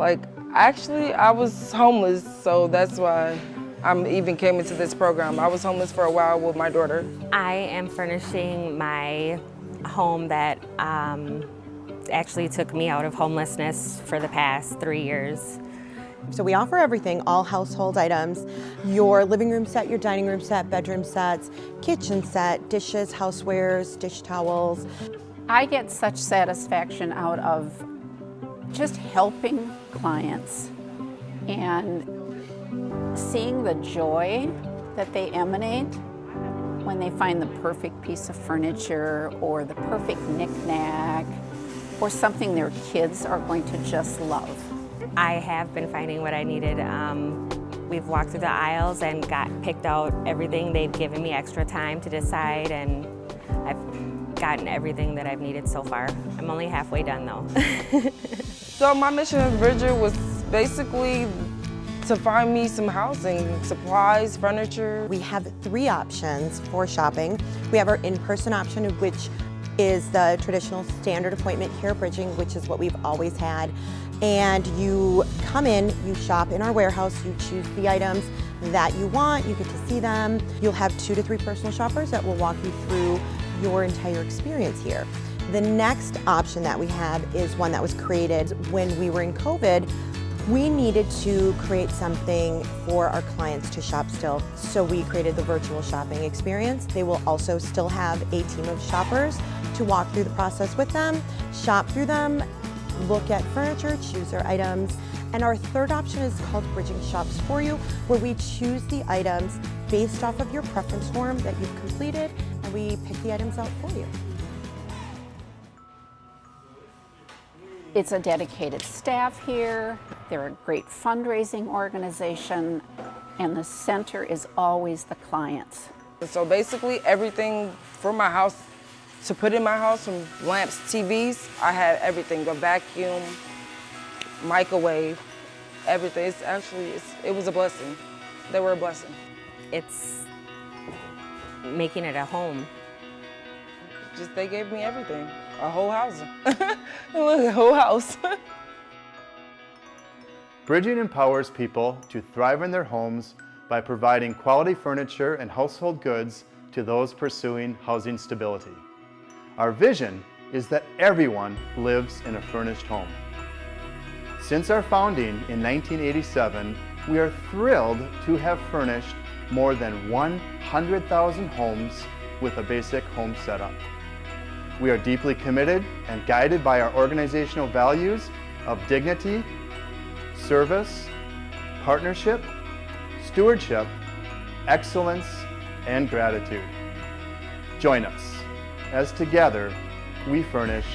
Like, actually, I was homeless, so that's why I even came into this program. I was homeless for a while with my daughter. I am furnishing my home that um, actually took me out of homelessness for the past three years. So we offer everything, all household items, your living room set, your dining room set, bedroom sets, kitchen set, dishes, housewares, dish towels. I get such satisfaction out of just helping clients and seeing the joy that they emanate when they find the perfect piece of furniture or the perfect knickknack or something their kids are going to just love. I have been finding what I needed. Um, we've walked through the aisles and got picked out everything. They've given me extra time to decide and I've gotten everything that I've needed so far. I'm only halfway done though. so my mission at Bridging was basically to find me some housing, supplies, furniture. We have three options for shopping. We have our in-person option, which is the traditional standard appointment here at Bridging, which is what we've always had. And you come in, you shop in our warehouse, you choose the items that you want, you get to see them. You'll have two to three personal shoppers that will walk you through your entire experience here. The next option that we have is one that was created when we were in COVID. We needed to create something for our clients to shop still, so we created the virtual shopping experience. They will also still have a team of shoppers to walk through the process with them, shop through them, look at furniture, choose their items. And our third option is called Bridging Shops For You, where we choose the items based off of your preference form that you've completed, and we pick the items out for you. It's a dedicated staff here, they're a great fundraising organization, and the center is always the clients. So basically everything for my house to put in my house from lamps, TVs, I had everything, a vacuum, microwave, everything. It's actually, it's, it was a blessing. They were a blessing. It's making it a home. Just they gave me everything, a whole house. A whole house. Bridging empowers people to thrive in their homes by providing quality furniture and household goods to those pursuing housing stability. Our vision is that everyone lives in a furnished home. Since our founding in 1987, we are thrilled to have furnished more than 100,000 homes with a basic home setup. We are deeply committed and guided by our organizational values of dignity, service, partnership, stewardship, excellence, and gratitude. Join us as together we furnish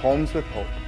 homes with hope.